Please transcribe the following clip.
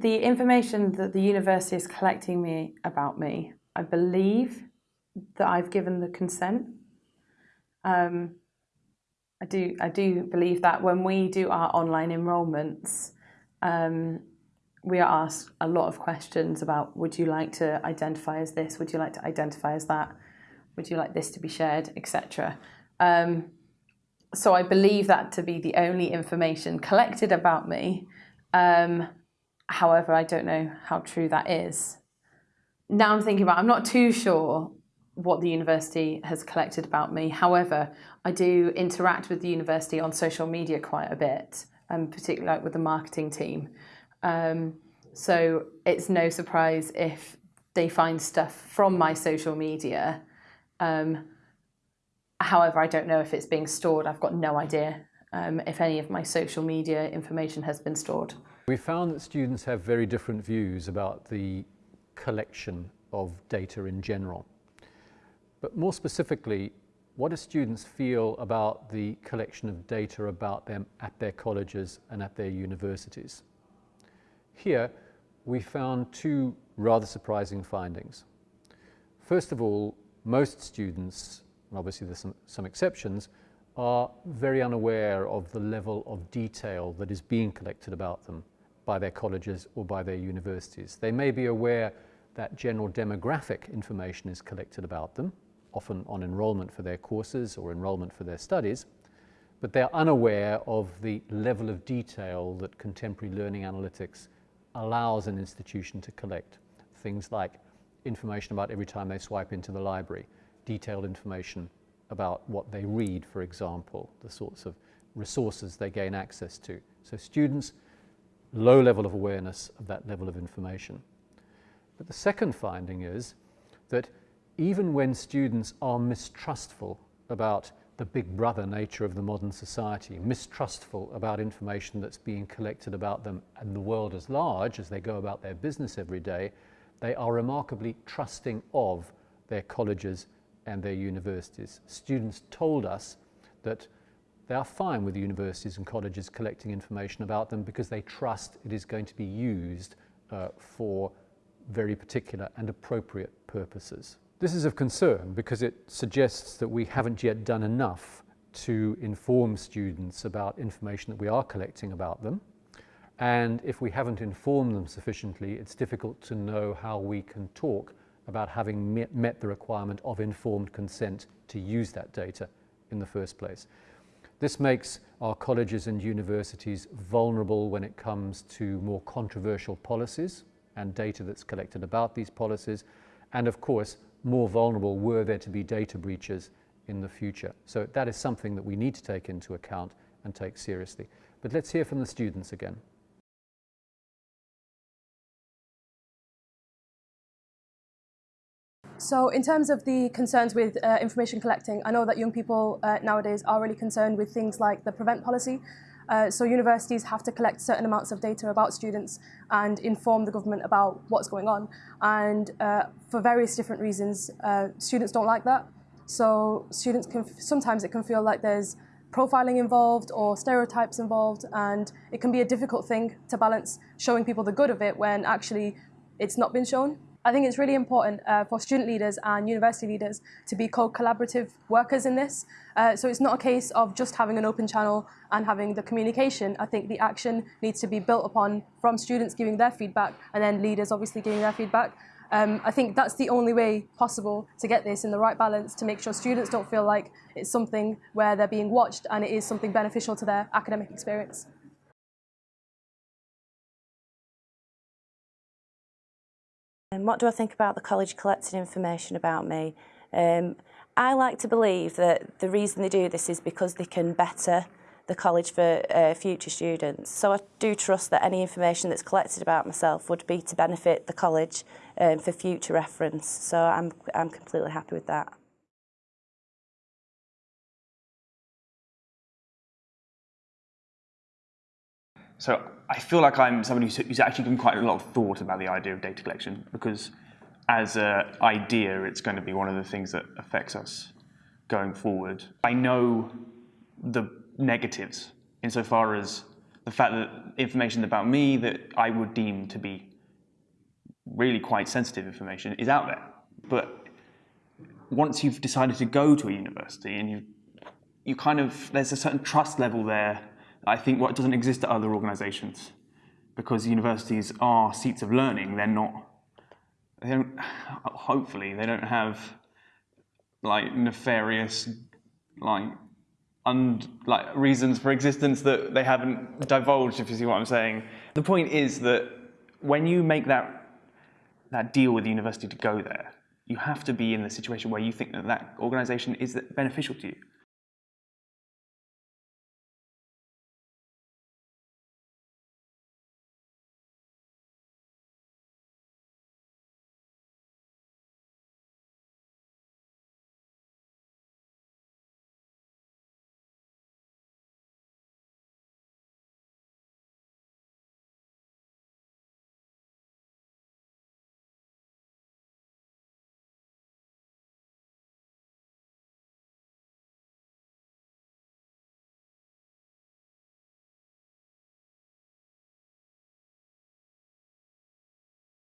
The information that the university is collecting me about me, I believe that I've given the consent. Um, I do, I do believe that when we do our online enrolments, um, we are asked a lot of questions about would you like to identify as this, would you like to identify as that, would you like this to be shared, etc. Um, so I believe that to be the only information collected about me. Um, however, I don't know how true that is. Now I'm thinking about, I'm not too sure what the university has collected about me. However, I do interact with the university on social media quite a bit, um, particularly like with the marketing team. Um, so it's no surprise if they find stuff from my social media. Um, however, I don't know if it's being stored. I've got no idea um, if any of my social media information has been stored. We found that students have very different views about the collection of data in general. But more specifically, what do students feel about the collection of data about them at their colleges and at their universities? Here, we found two rather surprising findings. First of all, most students, and obviously there's some, some exceptions, are very unaware of the level of detail that is being collected about them by their colleges or by their universities. They may be aware that general demographic information is collected about them, often on enrollment for their courses or enrollment for their studies, but they're unaware of the level of detail that contemporary learning analytics allows an institution to collect. Things like information about every time they swipe into the library, detailed information about what they read, for example, the sorts of resources they gain access to. So students, low level of awareness of that level of information. But the second finding is that even when students are mistrustful about the big brother nature of the modern society, mistrustful about information that's being collected about them and the world as large as they go about their business every day, they are remarkably trusting of their colleges and their universities. Students told us that they are fine with universities and colleges collecting information about them because they trust it is going to be used uh, for very particular and appropriate purposes. This is of concern because it suggests that we haven't yet done enough to inform students about information that we are collecting about them. And if we haven't informed them sufficiently, it's difficult to know how we can talk about having met, met the requirement of informed consent to use that data in the first place. This makes our colleges and universities vulnerable when it comes to more controversial policies and data that's collected about these policies, and of course more vulnerable were there to be data breaches in the future. So that is something that we need to take into account and take seriously. But let's hear from the students again. So in terms of the concerns with uh, information collecting, I know that young people uh, nowadays are really concerned with things like the prevent policy, uh, so universities have to collect certain amounts of data about students and inform the government about what's going on. And uh, for various different reasons, uh, students don't like that. So students can, sometimes it can feel like there's profiling involved or stereotypes involved and it can be a difficult thing to balance showing people the good of it when actually it's not been shown. I think it's really important uh, for student leaders and university leaders to be co-collaborative workers in this. Uh, so it's not a case of just having an open channel and having the communication. I think the action needs to be built upon from students giving their feedback and then leaders obviously giving their feedback. Um, I think that's the only way possible to get this in the right balance to make sure students don't feel like it's something where they're being watched and it is something beneficial to their academic experience. Um, what do I think about the college collecting information about me? Um, I like to believe that the reason they do this is because they can better the college for uh, future students. So I do trust that any information that's collected about myself would be to benefit the college um, for future reference. So I'm, I'm completely happy with that. So I feel like I'm somebody who's actually given quite a lot of thought about the idea of data collection because as an idea, it's going to be one of the things that affects us going forward. I know the negatives insofar as the fact that information about me that I would deem to be really quite sensitive information is out there. But once you've decided to go to a university and you you kind of there's a certain trust level there I think what doesn't exist at other organizations because universities are seats of learning they're not they don't hopefully they don't have like nefarious like like reasons for existence that they haven't divulged if you see what I'm saying. The point is that when you make that that deal with the university to go there you have to be in the situation where you think that that organization is beneficial to you